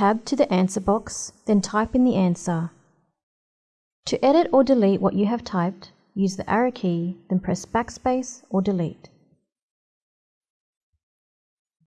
Tab to the answer box, then type in the answer. To edit or delete what you have typed, use the arrow key, then press backspace or delete.